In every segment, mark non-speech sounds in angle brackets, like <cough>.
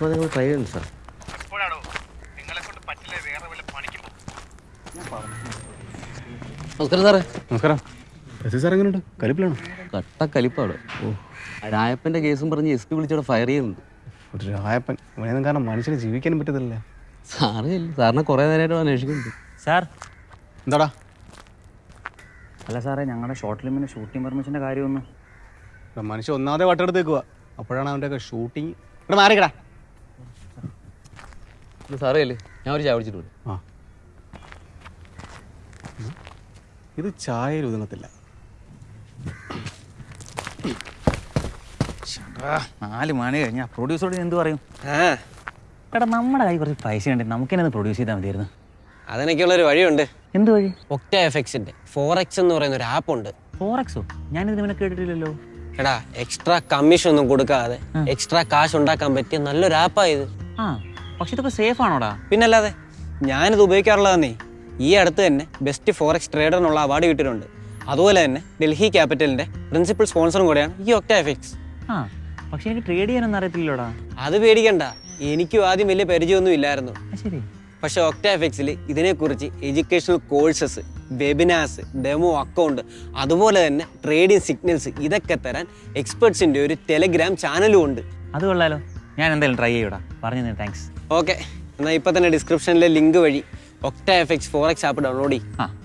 Maximum നിങ്ങൾ try ചെയ്യുന്നു sir എപ്പോഴാണോ നിങ്ങളെ കൊണ്ട് പറ്റില്ലേ വേറെ വല്ല പണിക്കും. നമസ്കാരം സാറേ. നമസ്കാരം. എസ് സാർ എങ്ങനെയുണ്ട്? കലിപ്പിലാണോ? കട്ട കലിപ്പാണ്. ഓ. രായപ്പന്റെ കേസും പറഞ്ഞ് എസ് പി വിളിച്ചോടെ ഫയർ ചെയ്യുന്നുണ്ട്. ഒരു രായപ്പൻ. ഇവനെയൊന്നും കാരണം മനുഷ്യന് ജീവിക്കാനും പറ്റത്തില്ല സാറേ ഇല്ല സാറിനെ കുറേ നേരമായിട്ട് അന്വേഷിക്കുന്നുണ്ട്. സാർ. എന്താടാ? അല്ല സാറേ ഞങ്ങളുടെ ഷോർട്ട് ഫിലിമിന് ഷൂട്ടിംഗ് പെർമിഷന്റെ കാര്യമൊന്നും. മനുഷ്യ മനുഷ്യൻ ഒന്നാമതെ വട്ടെടുത്തേക്കുക അപ്പോഴാണ് അവന്റെ ഷൂട്ടിങ് ഇവിടെ മാറിക്കടാ. സാറേ അല്ലേ ഞാൻ ഒരു ചായ വിളിച്ചിട്ട് ആ. ഇത് ചായയിൽ ഒതുങ്ങത്തില്ല നാല് മണി കഴിഞ്ഞാൽ പ്രൊഡ്യൂസറോട് എന്ത് പറയും? എടാ നമ്മുടെ കൈ കുറച്ച് പൈസ ഉണ്ട്. നമുക്ക് തന്നെ പ്രൊഡ്യൂസ് ചെയ്താൽ മതിയായിരുന്നു. അതിനൊക്കെയുള്ളൊരു വഴിയുണ്ട്. എന്ത് വഴി? ഒക്ട എഫക്സിന്റെ ഫോർ എന്ന് പറയുന്ന ഒരു ആപ്പ് ഉണ്ട്. ഫോറക്സോ ഞാനിത് ഇവനെ കേട്ടിട്ടില്ലല്ലോ. എടാ എക്സ്ട്രാ കമ്മീഷൻ ഒന്നും കൊടുക്കാതെ എക്സ്ട്രാ കാശ് ഉണ്ടാക്കാൻ പറ്റിയ നല്ലൊരു ആപ്പാ ഇത്. ആ. പക്ഷെ ഇതൊക്കെ സേഫ് ആണോടാ പിന്നല്ലാതെ ഞാനിത് ഉപയോഗിക്കാറുള്ളതെന്നേ ഈ അടുത്ത് തന്നെ ബെസ്റ്റ് ഫോറക്സ് ട്രേഡറിനുള്ള അവാർഡ് കിട്ടിയിട്ടുണ്ട്. അതുപോലെ തന്നെ ഡൽഹി ക്യാപിറ്റലിന്റെ പ്രിൻസിപ്പൽ സ്പോൺസറും കൂടെയാണ് ഈ ഒക്ട എഫക്സ് ആ പക്ഷെ എനിക്ക് ട്രേഡ് ചെയ്യാനൊന്നും അറിയത്തില്ലോടാ അത് പേടിക്കണ്ട. എനിക്കും ആദ്യം വലിയ പരിചയമൊന്നും ഇല്ലായിരുന്നു. ശരി. പക്ഷെ ഒക്ട എഫക്സിൽ ഇതിനെക്കുറിച്ച് educational courses webinars demo account അതുപോലെ തന്നെ ട്രേഡിംഗ് സിഗ്നൽസ് ഇതൊക്കെ തരാൻ എക്സ്പെർട്സിന്റെ ഒരു ടെലിഗ്രാം ചാനലും ഉണ്ട്. അത് കൊള്ളാലോ. ഞാൻ എന്തായാലും ട്രൈ ചെയ്യൂടാ. പറഞ്ഞു താങ്ക്സ് ഓക്കെ എന്നാൽ ഇപ്പം തന്നെ ഡിസ്ക്രിപ്ഷനിലെ ലിങ്ക് വഴി Octa X forex app download ചെയ്യും. ആ.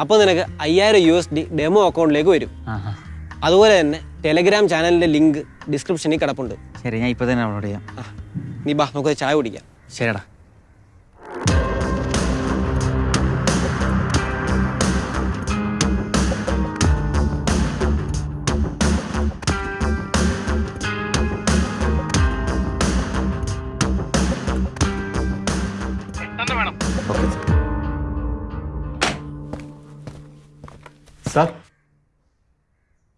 അപ്പോൾ നിനക്ക് അയ്യായിരം യു എസ് ഡി ഡെമോ അക്കൗണ്ടിലേക്ക് വരും. അതുപോലെ തന്നെ ടെലഗ്രാം ചാനലിന്റെ ലിങ്ക് ഡിസ്ക്രിപ്ഷനിൽ കിടപ്പുണ്ട്. ശരി ഞാൻ ഇപ്പോൾ തന്നെ ഡൗൺലോഡ് ചെയ്യാം. നീ ബാ നമുക്ക് ചായ കുടിക്കാം. ശരിടാ. സാർ.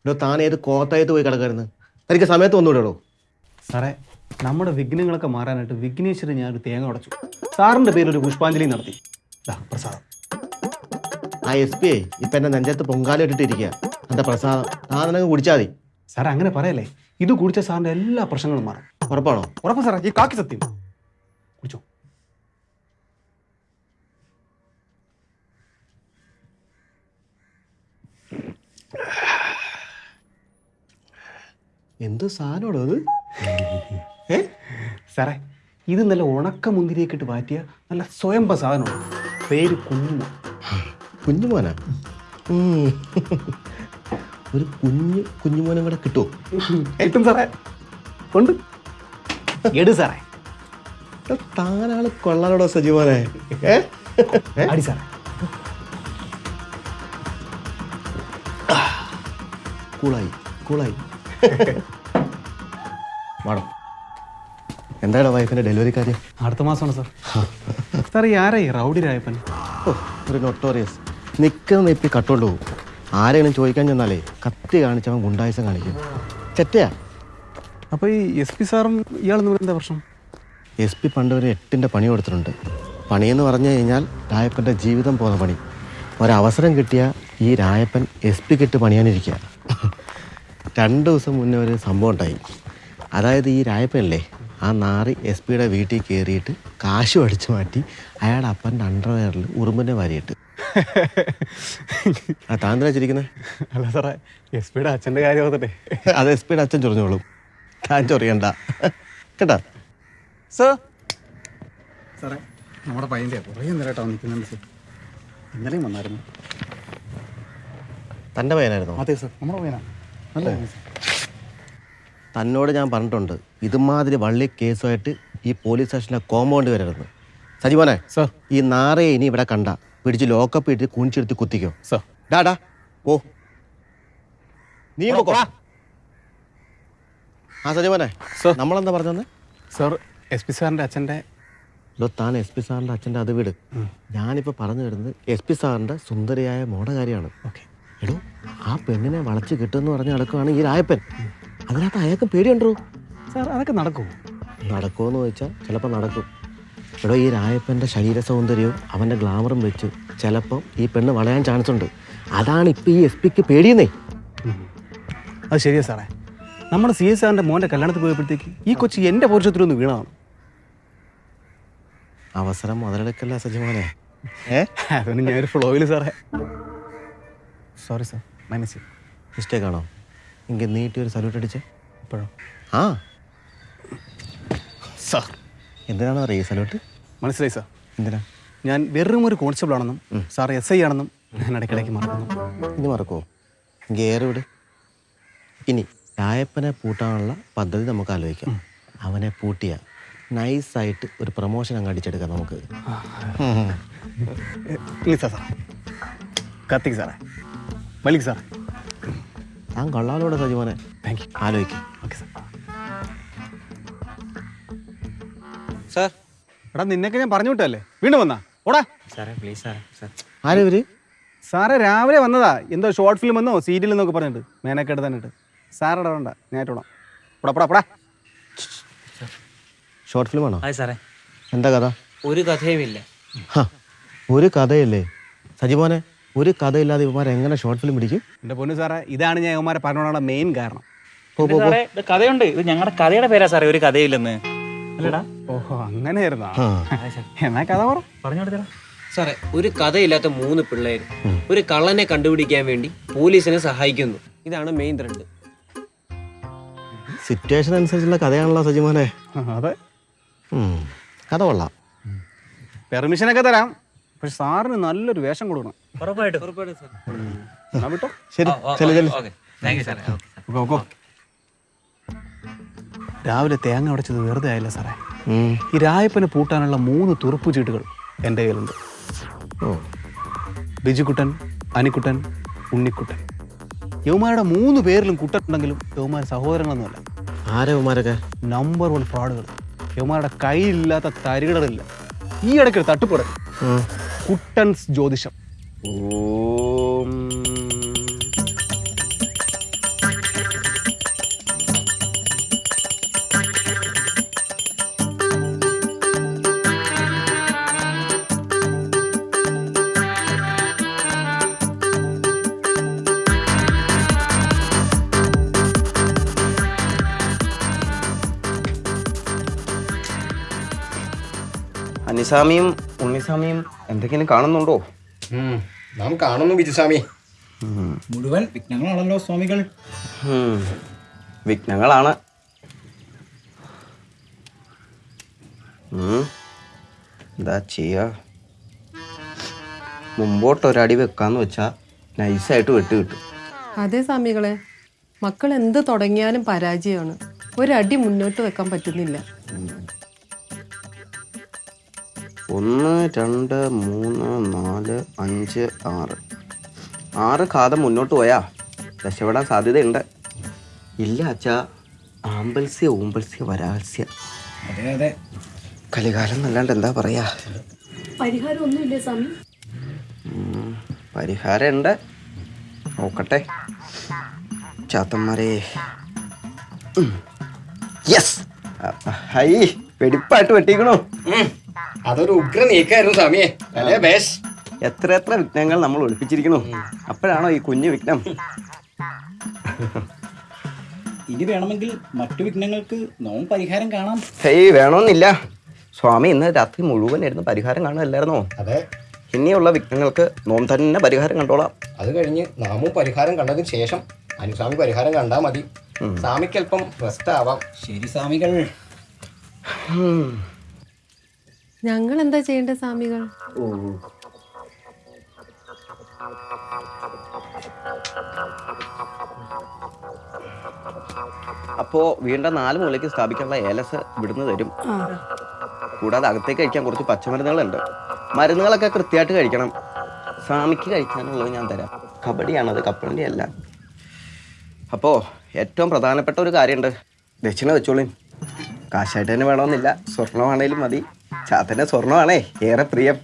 ഇവിടെ താൻ ഏത് കോത്തായത്ത് പോയി കിടക്കായിരുന്നു? എനിക്ക് സമയത്ത് വന്നുവിടോ സാറേ നമ്മുടെ വിഘ്നങ്ങളൊക്കെ മാറാനായിട്ട് വിഘ്നേശ്വരൻ ഞാൻ ഒരു തേങ്ങ ഉടച്ചു. സാറിന്റെ പേരിൽ ഒരു പുഷ്പാഞ്ജലി നടത്തി. പ്രസാദം. ആ എസ് പി ഇപ്പം എന്റെ നെഞ്ചത്ത് പൊങ്കാല ഇട്ടിട്ടിരിക്കുക എന്റെ പ്രസാദം? താൻ നിനക്ക് കുടിച്ചാൽ മതി. സാറേ അങ്ങനെ പറയല്ലേ? ഇത് കുടിച്ച സാറിന്റെ എല്ലാ പ്രശ്നങ്ങളും മാറും. ഉറപ്പാണോ? ഉറപ്പ് സാറേ ഈ കാക്കി സത്യം. കുടിച്ചോ. എന്ത് സാധനമാണോ അത്? ഏ? സാറേ ഇത് നല്ല ഉണക്ക മുന്തിരിയൊക്കെ ഇട്ട് മാറ്റിയ നല്ല സ്വയംഭ സാധനമാണ്. പേര് കുഞ്ഞു കുഞ്ഞുമോനാ. ഒരു കുഞ്ഞ് കുഞ്ഞുമോനും കൂടെ കിട്ടുമോ കിട്ടും സാറേ. ഉണ്ട്. എടു സാറേ. താനാൾ കൊള്ളാനോടോ സജീവനെ? അടി സാറേ. കൂളായി കൂളായി. <laughs> മാഡം എന്താണ് വൈഫിന്റെ ഡെലിവറി കാര്യം? അടുത്ത മാസമാണ് സാർ. <laughs> സാർ ഈ ആരായി റൗഡി രായപ്പൻ? ഓ ഒരു നൊട്ടോറിയസ് നിൽക്കുന്ന നെപ്പി കട്ടോണ്ട് പോകും ആരെങ്കിലും ചോദിക്കാൻ ചെന്നാലേ കത്തി കാണിച്ചവൻ ഗുണ്ടായുസം കാണിക്കും. ചെറ്റയാ? അപ്പോൾ ഈ എസ് പി സാറും ഇയാൾ തമ്മിൽ എന്താ പ്രശ്നം? എസ് പി പണ്ട് ഒരു എട്ടിന്റെ പണി കൊടുത്തിട്ടുണ്ട്. പണിയെന്ന് പറഞ്ഞു കഴിഞ്ഞാൽ രായപ്പന്റെ ജീവിതം പോകുന്ന പണി. ഒരവസരം കിട്ടിയ ഈ രായപ്പൻ എസ് പി കിട്ട് പണിയാനിരിക്കുക <laughs> രണ്ട് ദിവസം മുന്നേ ഒരു സംഭവം ഉണ്ടായി. അതായത് ഈ രായപ്പനല്ലേ ആ നാറി എസ് പിയുടെ വീട്ടിൽ കയറിയിട്ട് കാശ് അടിച്ചു മാറ്റി അയാളുടെ അപ്പന്റെ അണ്ടർവെയറിൽ ഉറുമ്പിന്റെ വാരിയിട്ട്. <laughs> ആ താൻ ചിരിക്കുന്നത് അല്ല സാറേ എസ് പിയുടെ അച്ഛന്റെ കാര്യം ഓർത്തട്ടെ <laughs> അത് എസ് പിയുടെ അച്ഛൻ ചൊറിഞ്ഞോളും. താൻ ചൊറിയണ്ട. കേട്ടാ? സാർ സാറേ നമ്മുടെ പയ്യന്റെ കുറേ നേരമായിട്ടാണ് നിൽക്കുന്നുണ്ട് സാർ ഇന്നലെയും വന്നായിരുന്നു. തന്റെ പയ്യനായിരുന്നു. അതെ സർ നമ്മുടെ പയ്യനാ. സാർ. തന്നോട് ഞാൻ പറഞ്ഞിട്ടുണ്ട് ഇതുമാതിരി വള്ളി കേസുമായിട്ട് ഈ പോലീസ് സ്റ്റേഷനിലെ കോമ്പൗണ്ട് വരരുത് സജീവനെ സർ ഈ നാറയെ ഇനി ഇവിടെ കണ്ട പിടിച്ച് ലോക്കപ്പ് ഇട്ട് കുണിച്ചെടുത്ത് കുത്തിക്കോ. സാർ ഡാടാ ഓ. നീ പൊക്കോ ആ സജീവനെ സർ നമ്മളെന്താ പറഞ്ഞത് സാർ എസ് പി സാറിന്റെ അച്ഛന്റെ ലോ താൻ എസ് പി സാറിന്റെ അച്ഛന്റെ അത് വീട്. ഞാനിപ്പോൾ പറഞ്ഞു വരുന്നത് എസ് പി സാറിന്റെ സുന്ദരിയായ മോടെ കാര്യമാണ് ഓക്കെ എടോ ആ പെണ്ണിനെ വളച്ച് കിട്ടുമെന്ന് പറഞ്ഞ് നടക്കുവാണ് ഈ രായപ്പൻ. അതിനകത്ത് അയാൾക്ക് പേടിയുണ്ടോ? സാർ അതൊക്കെ നടക്കുമോ നടക്കുമെന്ന് ചോദിച്ചാൽ ചിലപ്പോൾ നടക്കും. എടോ ഈ രായപ്പന്റെ ശരീര സൗന്ദര്യവും അവന്റെ ഗ്ലാമറും വെച്ച് ചിലപ്പോൾ ഈ പെണ്ണ് വളയാൻ ചാൻസ് ഉണ്ട്. അതാണ് ഇപ്പം ഈ എസ് പിക്ക് പേടിയെന്നേ. അത് ശരിയാ സാറേ. നമ്മുടെ സി എസ് ആറിന്റെ മോന്റെ കല്യാണത്തിൽ പോയപ്പോഴത്തേക്ക് ഈ കൊച്ചി എന്റെ ഒന്ന് വീണതാണ്. അവസരം മുതലെടുക്കല്ല സജിമോനെ? ഏ? അതൊന്നും ഞാനൊരു ഫ്ലോയിൽ സാറേ. സോറി സർ മൈനസ് മിസ്റ്റേക്ക് ആണോ? ഇങ്ങനെ നീട്ടി ഒരു സല്യൂട്ട് അടിച്ച്. ഇപ്പോഴോ? ആ. സാർ എന്തിനാണോ അറിയ സല്യൂട്ട് മനസ്സിലായി സാർ എന്തിനാ? ഞാൻ വെറും ഒരു കോൺസ്റ്റബിൾ ആണെന്നും സാർ എസ് ഐ ആണെന്നും ഞാൻ ഇടയ്ക്കിടയ്ക്ക് മറക്കുന്നു. ഇത് മറക്കുമോ എങ്കിൽ ഏറെ വിട്. ഇനി രായപ്പനെ പൂട്ടാനുള്ള പദ്ധതി നമുക്ക് ആലോചിക്കാം. അവനെ പൂട്ടിയ നൈസായിട്ട് ഒരു പ്രൊമോഷൻ അങ്ങ് അടിച്ചെടുക്കാം നമുക്ക്. സാർ കത്തിക്ക് സാറേ വലിക്ക് സാർ. ഞാൻ കള്ളാലോടെ സജിമോനെ താങ്ക് യു ആലോചിക്കും. Okay sir sir. എടാ നിന്നൊക്കെ ഞാൻ പറഞ്ഞു വിട്ടല്ലേ വീണ്ടും വന്നാ? ഓടാ. സാറേ പ്ലീസ് സാറേ സാർ ആരും ഇവർ? സാറേ രാവിലെ വന്നതാ. എന്തോ ഷോർട്ട് ഫിലിം എന്നോ സീരിയൽ എന്നൊക്കെ പറഞ്ഞിട്ട്. മേനൊക്കെ തന്നിട്ട് സാറടാ വേണ്ട. ഞാനിട്ടോളാം പോടാ പോടാ പോടാ. ഷോർട്ട് ഫിലിം അതെ സാറേ. എന്താ കഥ? ഒരു കഥയുമില്ല. ഒരു കഥയല്ലേ? സജിമോനെ ഒരു കഥയില്ലാതെ ഇവന്മാർ എങ്ങനെ ഷോർട്ട് ഫിലിം പിടിക്കും എന്റെ പൊന്നു സാറേ ഇതാണ് ഞാൻ ഇവന്മാരെ പറഞ്ഞോണ്ടുള്ള മെയിൻ കാരണം. സാറേ ഇത് കഥയുണ്ട്. ഇത് ഞങ്ങളുടെ കഥയുടെ പേരാ സാറേ ഒരു കഥയില്ലെന്ന്. അല്ലടാ? ഓഹോ അങ്ങനെയായിരുന്നാ? ആ. എന്നാ കഥ പറ. പറഞ്ഞു സാറേ. ഒരു കഥയില്ലാത്ത മൂന്ന് പിള്ളേർ ഒരു കള്ളനെ കണ്ടുപിടിക്കാൻ വേണ്ടി പോലീസിനെ സഹായിക്കുന്നു. ഇതാണ് മെയിൻ ത്രെഡ് സിറ്റുവേഷൻ അനുസരിച്ചുള്ള കഥയാണല്ലോ സജിമോനെ അതെ. ഉം. കഥ കൊള്ളാം. പെർമിഷനൊക്കെ തരാം. പക്ഷെ സാറിന് നല്ലൊരു വേഷം കൊടുക്കണം. ഉറപ്പായിട്ടും. എന്നാ വിട്ടോ? ശരി ചെല്ലു ചെല്ലു. ഓക്കെ. താങ്ക് യു സാറേ. Okay go, go. രാവിലെ തേങ്ങ ഉടച്ചത് വെറുതെ ആയില്ല സാറേ. ഈ രായപ്പനെ പൂട്ടാനുള്ള മൂന്ന് തുറുപ്പ് ചീട്ടുകൾ എന്റെ കയ്യിലുണ്ട്. ഓ. ബിജുക്കുട്ടൻ അനിക്കുട്ടൻ ഉണ്ണിക്കുട്ടൻ. യൗമാരുടെ മൂന്ന് പേരിലും കുട്ടനുണ്ടെങ്കിലും യൗമാര സഹോദരങ്ങളൊന്നുമല്ല. ആരാ ഇവന്മാരൊക്കെ നമ്പർ വൺ ഫ്രോഡുകൾ. യൗമാരുടെ കയ്യിലില്ലാത്ത തരികിടറില്ല ഈ ഇടയ്ക്ക് തട്ടുപ്പുറ. കുട്ടൻസ് ജ്യോതിഷം. ഓം. അനിസാമിയും ഉണ്ണിസ്വാമിയും എന്തെങ്കിലും കാണുന്നുണ്ടോ? നാം കാണുന്നു ബിജുസ്വാമി. മുഴുവൻ വിഘ്നങ്ങളാണല്ലോ സ്വാമികൾ. വിഘ്നങ്ങളാണ്. എന്താ ചെയ്യ? മുമ്പോട്ട് ഒരടി വെക്കാന്ന് വെച്ചാ നൈസായിട്ട് വെട്ടി കിട്ടും. അതെ സ്വാമികളെ മക്കൾ എന്ത് തുടങ്ങിയാലും പരാജയമാണ്. ഒരടി മുന്നോട്ട് വെക്കാൻ പറ്റുന്നില്ല. ഒന്ന് രണ്ട് മൂന്ന് നാല് അഞ്ച് ആറ്. ആറ് ഖാദം മുന്നോട്ട് പോയാ രക്ഷപ്പെടാൻ സാധ്യതയുണ്ട്. ഇല്ല അച്ഛാ ആമ്പൽസ്യ ഊമ്പൽസ്യ വരാൽസ്യ. അതെ അതെ. കലികാലം എന്നല്ലാണ്ട് എന്താ പറയാ? പരിഹാരം ഒന്നുമില്ലേ സ്വാമി? ഉം, പരിഹാരമുണ്ട്. നോക്കട്ടെ. ചാത്തന്മാരെ. യെസ് ഹൈ വെടിപ്പായിട്ട് വെട്ടിക്കണോ. അതൊരു ഉഗ്ര നീക്കായിരുന്നു സ്വാമിയെ. അല്ലേ ബേസ്? എത്ര എത്ര വിഘ്നങ്ങൾ നമ്മൾ ഒളിപ്പിച്ചിരിക്കണു അപ്പോഴാണോ ഈ കുഞ്ഞു വിഘ്നം? ഇനി വേണമെങ്കിൽ മറ്റു വിഘ്നങ്ങൾക്ക് നോം പരിഹാരം കാണാം. ഹേയ് വേണമെന്നില്ല സ്വാമി ഇന്ന് രാത്രി മുഴുവൻ ഇരുന്ന് പരിഹാരം കാണുമല്ലായിരുന്നോ അതെ. ഇനിയുള്ള വിഘ്നങ്ങൾക്ക് നോം തന്നെ പരിഹാരം കണ്ടോളാം. അത് കഴിഞ്ഞ് നാമും പരിഹാരം കണ്ടതിന് ശേഷം അനുസ്വാമി പരിഹാരം കണ്ടാൽ മതി. സ്വാമിക്ക് അല്പം റെസ്റ്റ് ആവാം. ശരി സ്വാമികൾ. ഞങ്ങൾ എന്താ ചെയ്യേണ്ടത് സ്വാമികൾ അപ്പോ വീണ്ടും നാല് മുകളിലേക്ക് സ്ഥാപിക്കാനുള്ള ഏലസ് വിടുന്നു തരും. കൂടാതെ അകത്തേക്ക് കഴിക്കാൻ കുറച്ച് പച്ചമരുന്നുകളുണ്ട്. മരുന്നുകളൊക്കെ കൃത്യമായിട്ട് കഴിക്കണം. സ്വാമിക്ക് കഴിക്കാനുള്ളത് ഞാൻ തരാം. കബഡിയാണത് കപ്പലണ്ടി അല്ല. അപ്പോ ഏറ്റവും പ്രധാനപ്പെട്ട ഒരു കാര്യമുണ്ട്. ദക്ഷിണ വെച്ചോളി കാശായിട്ട് തന്നെ വേണമെന്നില്ല. സ്വർണമാണേലും മതി. ചാത്തന്റെ സ്വർണമാണേ ഏറെ പ്രിയം.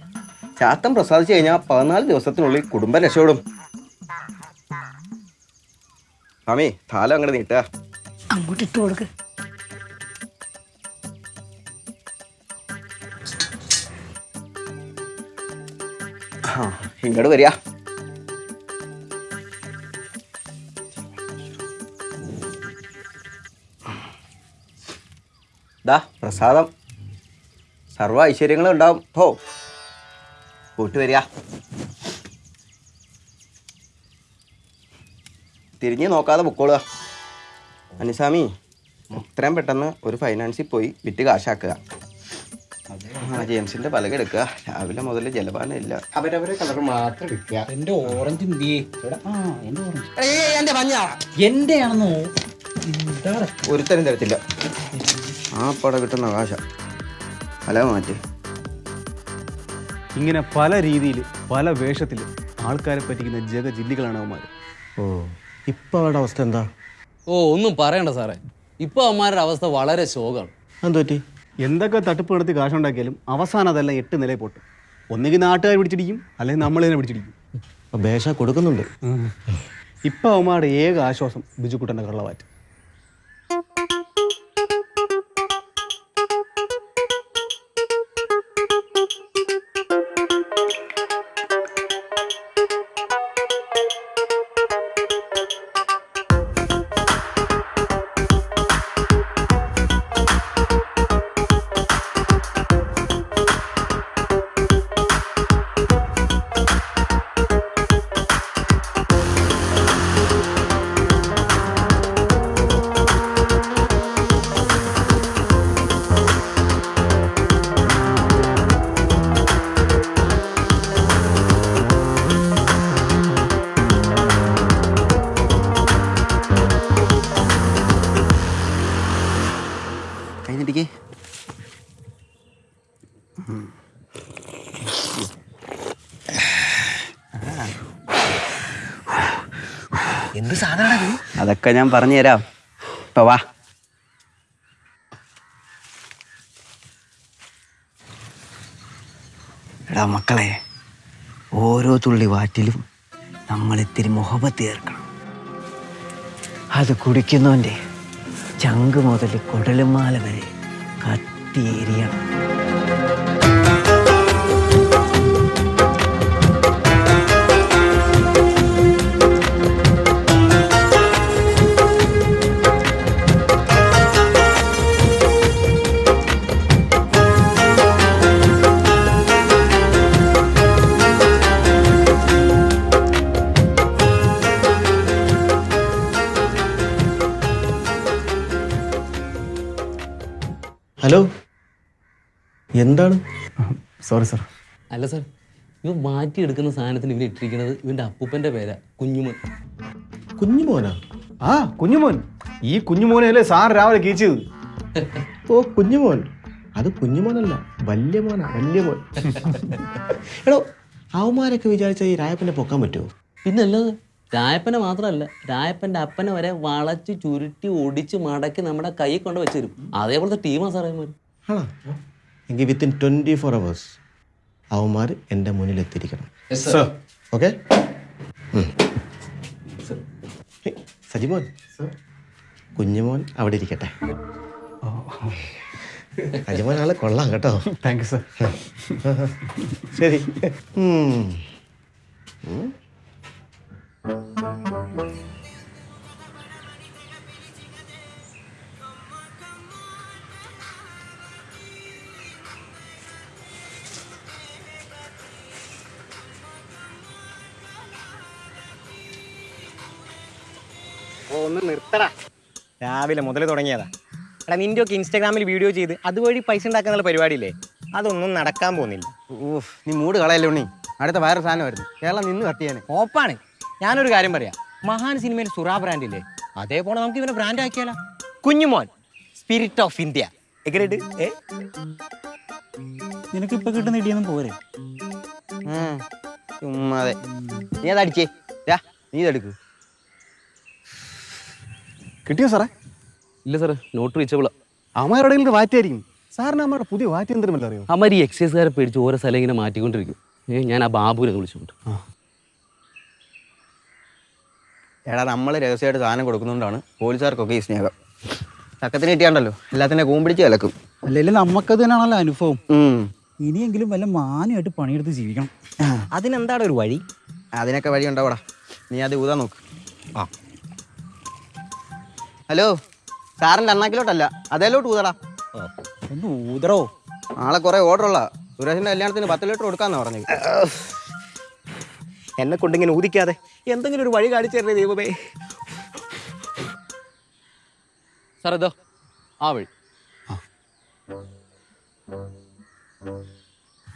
ചാത്തൻ പ്രസാദിച്ചു കഴിഞ്ഞാൽ പതിനാല് ദിവസത്തിനുള്ളിൽ കുടുംബം രക്ഷപ്പെടും. സ്വാമി താലം അങ്ങോട്ട് നീട്ടുക. അങ്ങോട്ട് ഇട്ട് കൊടുക്ക. ഇങ്ങോട്ട് വരിക. ദാ പ്രസാദം. സർവ ഐശ്വര്യങ്ങളും ഉണ്ടാവും. ഹോ കൂട്ടുവരിക തിരിഞ്ഞ് നോക്കാതെ പൊക്കോളുക. അനുസ്വാമി എത്രയും പെട്ടെന്ന് ഒരു ഫൈനാൻസിൽ പോയി വിറ്റ് കാശാക്കുക. ആ ജെയിംസിന്റെ പലക എടുക്കുക. രാവിലെ മുതൽ ജലപാനം ഇല്ല. അവരവരെ കളർ മാത്രം വിൽക്കുക എന്റെ ഓറഞ്ച് എന്റെ ഒരുത്തരം തരത്തില്ല. ആ പടം കിട്ടുന്ന കാശ. പല മാറ്റി ഇങ്ങനെ പല രീതിയിൽ പല വേഷത്തിൽ ആൾക്കാരെ പറ്റിക്കുന്ന ജഗജില്ലികളാണ് അവന്മാർ ഓ ഇപ്പം അവരുടെ അവസ്ഥ എന്താ? ഓ ഒന്നും പറയണ്ട സാറേ. ഇപ്പൊ അവന്മാരുടെ അവസ്ഥ വളരെ ശോകമാണ് എന്തുപറ്റി എന്തൊക്കെ തട്ടിപ്പ് നടത്തി കാശുണ്ടാക്കിയാലും അവസാനം അതെല്ലാം എട്ട് നിലയിൽ പൊട്ടും. ഒന്നുകിൽ നാട്ടുകാർ പിടിച്ചിടിക്കും അല്ലെങ്കിൽ നമ്മൾ തന്നെ പിടിച്ചിടിക്കും. അപ്പം ബേഷ കൊടുക്കുന്നുണ്ട്. ഇപ്പം അവന്മാരുടെ ഏക ആശ്വാസം ബിജുക്കുട്ടന്റെ കള്ളവാറ്റ്. കഴിഞ്ഞിട്ടേക്ക് എന്ത് സാധനമാണ് അതൊക്കെ ഞാൻ പറഞ്ഞു തരാം ഇപ്പൊ വാ. എടാ മക്കളെ ഓരോ തുള്ളി വാറ്റിലും നമ്മൾ ഇത്തിരി മുഹബത്ത് ചേർക്കണം. അത് കുടിക്കുന്നവന്റെ ചങ്ക് മുതൽ കുടലുമാല വരെ കത്തിയേരിയണം എന്താണ്? സോറി സാർ അല്ല സാർ മാറ്റി മാറ്റിയെടുക്കുന്ന സാധനത്തിന് ഇവൻ ഇട്ടിരിക്കുന്നത് ഇവന്റെ അപ്പൂപ്പന്റെ പേരാ. കുഞ്ഞുമോൻ. കുഞ്ഞുമോനാ? ആ കുഞ്ഞുമോൻ. ഈ കുഞ്ഞുമോനല്ലേ സാർ രാവിലെ കീച്ചത് ഓ കുഞ്ഞുമോൻ. അത് കുഞ്ഞുമോനല്ല വലിയ മോനാ വലിയ മോൻ. എടോ അവന്മാരൊക്കെ വിചാരിച്ച ഈ രായപ്പനെ പൊക്കാൻ പറ്റുമോ പിന്നെ അല്ലാതെ രായപ്പനെ മാത്രമല്ല രായപ്പന്റെ അപ്പനെ വരെ വളച്ച് ചുരുട്ടി ഒടിച്ച് മടക്കി നമ്മുടെ കൈ കൊണ്ട് വെച്ചു തരും അതേപോലത്തെ ടീമാ സാറേ ആണോ? എങ്കിൽ വിത്തിൻ ട്വന്റി ഫോർ അവേഴ്സ് അവന്മാർ എന്റെ മുന്നിൽ എത്തിയിരിക്കണം. ഓക്കെ സജിമോൻ? കുഞ്ഞുമോൻ അവിടെ ഇരിക്കട്ടെ. സജിമോൻ ആളെ കൊള്ളാം കേട്ടോ. താങ്ക് യു സർ ശരി. രാവിലെ മുതൽ തുടങ്ങിയതാ. എടാ നിന്റെ ഒക്കെ ഇൻസ്റ്റാഗ്രാമിൽ വീഡിയോ ചെയ്ത് അതുവഴി പൈസ ഉണ്ടാക്കാനുള്ള പരിപാടിയില്ലേ? അതൊന്നും നടക്കാൻ പോകുന്നില്ല. ഊഫ് നീ മൂട് കളയല്ലേ ഉണ്ണി? അടുത്ത വേറെ സാധനം വരുന്നു. കേരളം നിന്ന് കത്തിയാണ് ഓപ്പാണ്. ഞാനൊരു കാര്യം പറയാം. മഹാൻ സിനിമയിൽ സുറാ ബ്രാൻഡ് ഇല്ലേ അതേപോലെ നമുക്ക് ഇവനെ ബ്രാൻഡ് ആക്കിയാലോ? കുഞ്ഞുമോൻ സ്പിരിറ്റ് ഓഫ് ഇന്ത്യ എങ്ങനെയുണ്ട്? ഏ? നിനക്ക് ഇപ്പൊ കിട്ടുന്ന ഇടിയൊന്നും പോരെ. ചുമ്മാതെ നീ അതടിച്ചേ രാ നീ ഇതെടുക്ക് കിട്ടിയോ സാറേ? ഇല്ല സാർ നോട്ട് റീച്ചബിളാ അമ്മയുടെ വാറ്റായിരിക്കും സാറിന് അമ്മയുടെ പുതിയ വാറ്റ് എന്തെങ്കിലും അറിയോ? അമ്മ ഈ എക്സൈസുകാരെ പേടിച്ച് ഓരോ സ്ഥലം ഇങ്ങനെ മാറ്റിക്കൊണ്ടിരിക്കും. ഏ ഞാൻ ആ ബാബുവിനെ വിളിച്ചുകൊണ്ട്. എടാ നമ്മൾ രഹസ്യമായിട്ട് സാധനം കൊടുക്കുന്നതുകൊണ്ടാണ് പോലീസുകാർക്കൊക്കെ ഈ സ്നേഹം. ചക്കത്തിന് കിട്ടിയാണ്ടല്ലോ. എല്ലാത്തിനെ കൂമ്പിടിച്ച് കലക്കും. അല്ലെങ്കിൽ നമുക്കത് തന്നെയാണല്ലോ അനുഭവം. ഇനിയെങ്കിലും വല്ല മാന്യമായിട്ട് പണിയെടുത്ത് ജീവിക്കണം. അതിനെന്താണ് ഒരു വഴി? അതിനൊക്കെ വഴി ഉണ്ടാവടാ. നീ അത് ഊതാ നോക്ക്. ആ. ഹലോ? സാറിന്റെ അണ്ണാക്കിലോട്ടല്ല അതേലോട്ട് ഊതടാ. ഒന്ന് ഊതറോ നാളെ കുറെ ഓർഡർ ഉള്ള സുരേഷിന്റെ കല്യാണത്തിന് പത്ത് ലിറ്റർ കൊടുക്കാന്നാ പറഞ്ഞത്. എന്നെ കൊണ്ടിങ്ങനെ ഊതിക്കാതെ എന്തെങ്കിലും ഒരു വഴി കാണിച്ചു തരണേ ദൈവമേ. സാർ ഇതോ. ആ വഴി.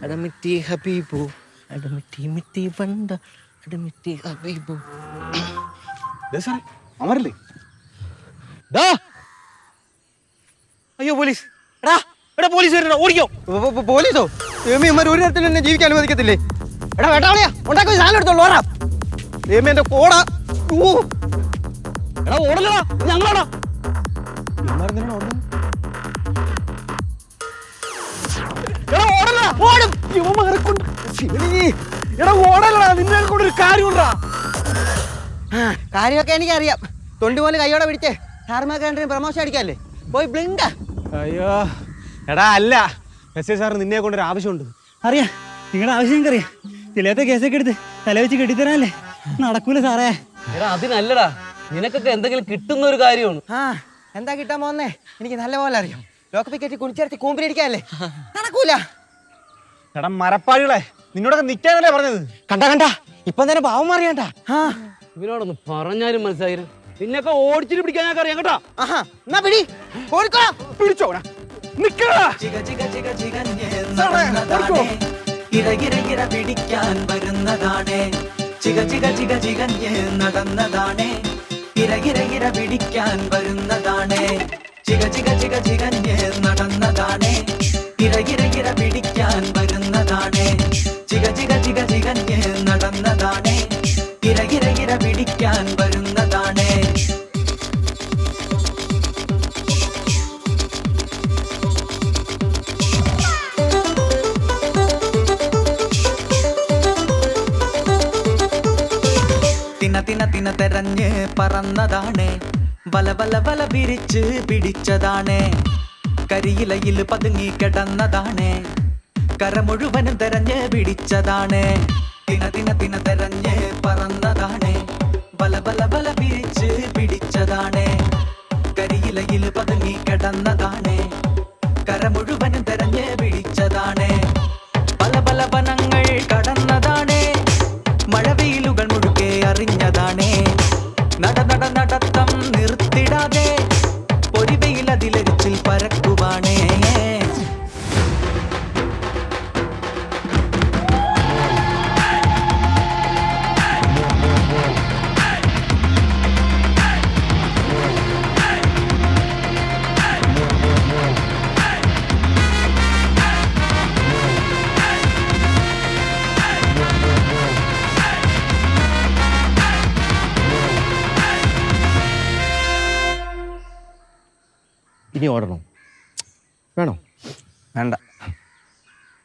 അടമിറ്റി ഹബീബു അടമിറ്റി മിറ്റി വണ്ട അടമിറ്റി ഹബീബു. സാറേ അമരല്ലേ? ദാ. അയ്യോ പോലീസ്. എടാ എടാ പോലീസ് വരണ ഓടിക്കോ. പോലീസോ? ഏമി അമ്മ ഒരു തരത്തിൽ എന്നെ ജീവിക്കാൻ അനുവദിക്കത്തില്ലേ? എടാ വേട്ടാളിയാ ഉണ്ടാക്കി സാധനം എടുത്തോളൂ ഓടാ ഏമി എന്റെ കോട. എടാ ഓടലടാ ഞങ്ങളാടാ. ഓടും. യുവമാരെ കൊണ്ട് ശിവനേ. എടാ ഓടലടാ നിന്നെ കൊണ്ട് ഒരു കാര്യമുണ്ടാ. ആ, കാര്യമൊക്കെ എനിക്കറിയാം. തൊണ്ടി പോലെ കൈയോടെ പിടിച്ചേ സാർമാക്കാരന്റെ പ്രമോഷൻ അടിക്കാല്ലേ? പോയി ബ്ലിങ്ക. അയ്യോ. എടാ അല്ല. എസ് ഐ സാറിന് നിന്നെ കൊണ്ടൊരു ആവശ്യമുണ്ട്. അറിയാ. നിങ്ങളുടെ ആവശ്യം എനിക്കറിയാം. ചിലത്തെ കേസൊക്കെ എടുത്ത് തല വെച്ച് കെട്ടിത്തരാല്ലേ നടക്കൂല സാറേ. എടാ അതിനല്ലടാ. നിനക്കൊക്കെ എന്തെങ്കിലും കിട്ടുന്ന ഒരു കാര്യമാണ്. ആ എന്താ കിട്ടാൻ പോകുന്നേ? എനിക്ക് നല്ല പോലെ അറിയാം. ലോക്കപ്പി കെട്ടി കുളിച്ചിറത്തി കൂമ്പിരിക്കാല്ലേ നടക്കൂല. എടാ മരപ്പാടികളെ നിന്നോടൊക്കെ നിൽക്കാനല്ലേ പറഞ്ഞത്? കണ്ട കണ്ട. ഇപ്പം തന്നെ പാവം അറിയണ്ട ആ ഇവനോടൊന്ന് പറഞ്ഞാലും മനസ്സിലായിരുന്നു നിന്നൊക്കെ ഓടിച്ചിട്ട് പിടിക്കാൻ ഞാൻ അറിയാം കേട്ടോ. ആഹാ എന്നാ പിടി. ഓടിക്കോ. പിടിച്ചോ നിക്കടാ ഇരകിരകിര പിടിക്കാൻ വരുന്നതാണേ. ചിക ചിക ചിക ചികഞ്ഞ് നടന്നതാണേ. ഇരകിരകിര പിടിക്കാൻ വരുന്നതാണേ. ചിക ചിക ചിക ചികഞ്ഞ് നടന്നതാണേ. ഇരകിരകിര പിടിക്കാൻ വരുന്നതാണേ. ചിക ചിക ചിക ചികഞ്ഞ് നടന്നതാണേ. ഇരകിരകിര പിടിക്കാൻ തിന തിന തെരഞ്ഞ് പറന്നതാണ് വല വല വല വിരിച്ച് പിടിച്ചതാണ് കരിയിലയിൽ പതുങ്ങി കിടന്നതാണ് കര മുഴുവനും തെരഞ്ഞ് പിടിച്ചതാണ് തിന തിന തിന തെരഞ്ഞ് പറന്നതാണ് വല വല വല വിരിച്ച് പിടിച്ചതാണ് കരിയിലയിൽ പതുങ്ങി കിടന്നതാണ് കര മുഴുവനും തെരഞ്ഞ് പിടിച്ചതാണ് പല പല വനങ്ങൾ കടന്നതാണേ